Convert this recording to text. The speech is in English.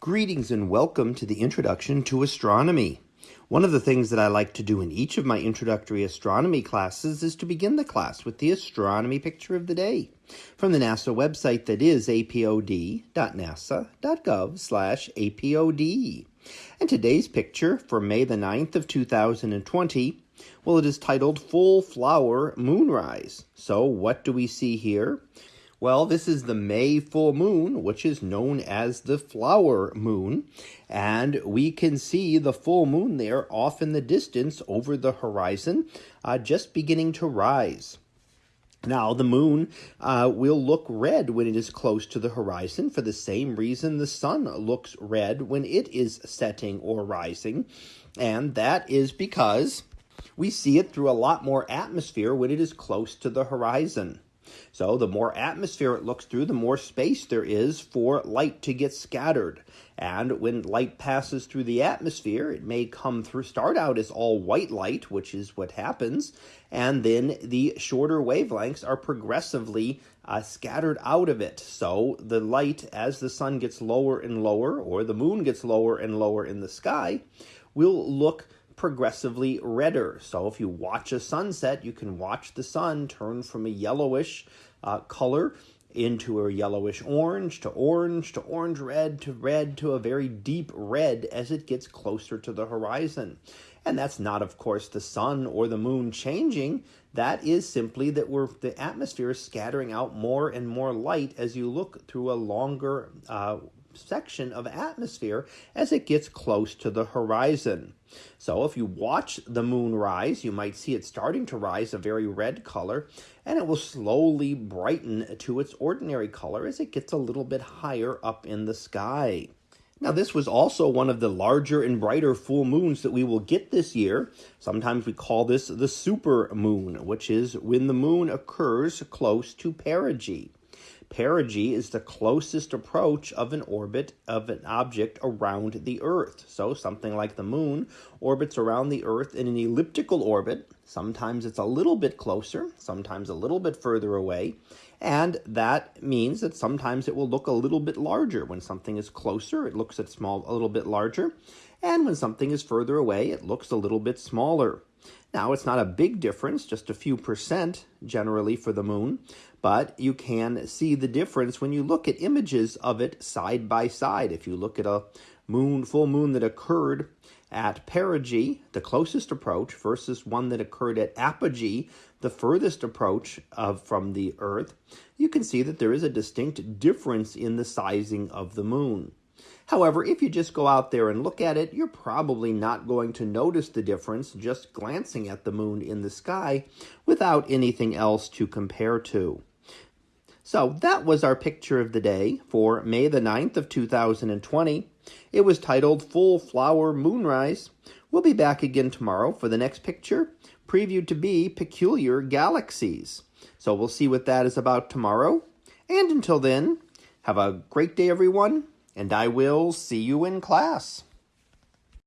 Greetings and welcome to the Introduction to Astronomy. One of the things that I like to do in each of my introductory astronomy classes is to begin the class with the astronomy picture of the day from the NASA website that is apod.nasa.gov slash apod. And today's picture for May the 9th of 2020, well it is titled Full Flower Moonrise. So what do we see here? Well, this is the May full moon, which is known as the flower moon. And we can see the full moon there off in the distance over the horizon, uh, just beginning to rise. Now, the moon uh, will look red when it is close to the horizon for the same reason the sun looks red when it is setting or rising. And that is because we see it through a lot more atmosphere when it is close to the horizon. So the more atmosphere it looks through, the more space there is for light to get scattered. And when light passes through the atmosphere, it may come through, start out as all white light, which is what happens, and then the shorter wavelengths are progressively uh, scattered out of it. So the light, as the sun gets lower and lower, or the moon gets lower and lower in the sky, will look progressively redder. So if you watch a sunset, you can watch the sun turn from a yellowish uh, color into a yellowish orange to orange to orange red to red to a very deep red as it gets closer to the horizon. And that's not, of course, the sun or the moon changing. That is simply that we're, the atmosphere is scattering out more and more light as you look through a longer uh, section of atmosphere as it gets close to the horizon. So if you watch the moon rise, you might see it starting to rise a very red color, and it will slowly brighten to its ordinary color as it gets a little bit higher up in the sky. Now, this was also one of the larger and brighter full moons that we will get this year. Sometimes we call this the super moon, which is when the moon occurs close to perigee. Perigee is the closest approach of an orbit of an object around the Earth. So something like the moon orbits around the Earth in an elliptical orbit. Sometimes it's a little bit closer, sometimes a little bit further away. And that means that sometimes it will look a little bit larger. When something is closer, it looks at small a little bit larger. And when something is further away, it looks a little bit smaller. Now, it's not a big difference, just a few percent generally for the moon, but you can see the difference when you look at images of it side by side. If you look at a moon, full moon that occurred at perigee, the closest approach, versus one that occurred at apogee, the furthest approach of from the Earth, you can see that there is a distinct difference in the sizing of the moon. However, if you just go out there and look at it, you're probably not going to notice the difference just glancing at the moon in the sky without anything else to compare to. So that was our picture of the day for May the 9th of 2020. It was titled Full Flower Moonrise. We'll be back again tomorrow for the next picture, previewed to be Peculiar Galaxies. So we'll see what that is about tomorrow. And until then, have a great day, everyone and I will see you in class.